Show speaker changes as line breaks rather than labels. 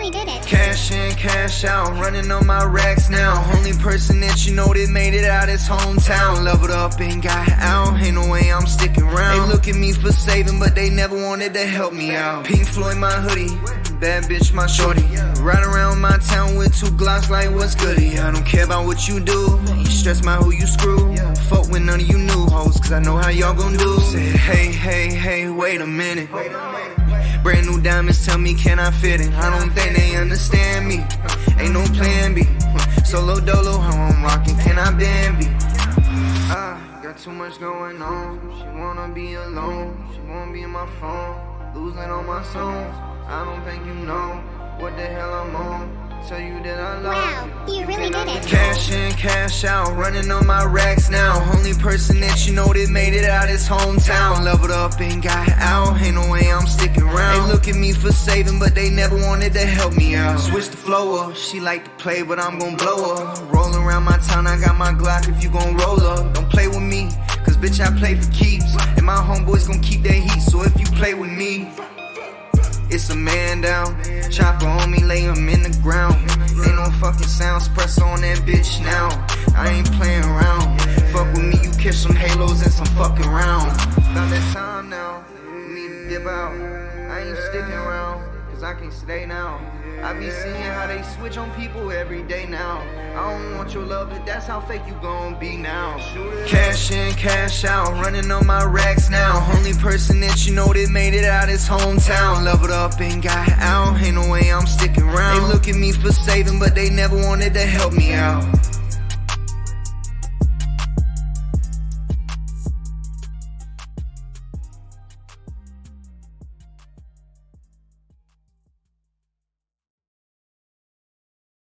really did it.
Cash in, cash out, running on my racks now. Only person that you know that made it out is hometown. Leveled up and got out, ain't no way I'm sticking around. They look at me for saving, but they never wanted to help me out. Pink Floyd, my hoodie. Bad bitch, my shorty. Ride around my town with two glocks like what's goody. I don't care about what you do. You stress my who you screw. Fuck with none of you new hoes, cause I know how y'all gon' do. Say, hey, hey, hey, wait a minute. Brand new diamonds tell me can I fit in? I don't think they understand me. Ain't no plan B. Solo dolo, how I'm rocking, can I be? Ah, got too much going on. She wanna be alone. She wanna be in my phone. Losing all my songs. I don't think you know what the hell I'm on. Tell you that I love
Wow, you really did it.
Cash in, cash out, running on my racks now. Only person that you know that made it out is hometown. Leveled up and got out, ain't no way I'm sticking around. They look at me for saving, but they never wanted to help me out. Switch the flow up, she like to play, but I'm gon' blow up. Rolling around my town, I got my Glock if you gon' roll up. Don't play with me, cause bitch, I play for keeps. And my homeboys gon' keep their heat, so if you play with me, it's a man down. Chopper on me, lay him in the ground. Ain't no fucking sounds, press on that bitch now. I ain't playing around. Fuck with me, you catch some halos and some fucking rounds. About that time now, need to dip out. I ain't sticking around, cause I can stay now. I be seeing how they switch on people every day now. I don't want your love, but that's how fake you gon' be now. Cash in, cash out, running on my racks now. Only person that you know that made it out his hometown. Leveled up and got out, ain't no way I'm sticking around. They look at me for saving, but they never wanted to help me out.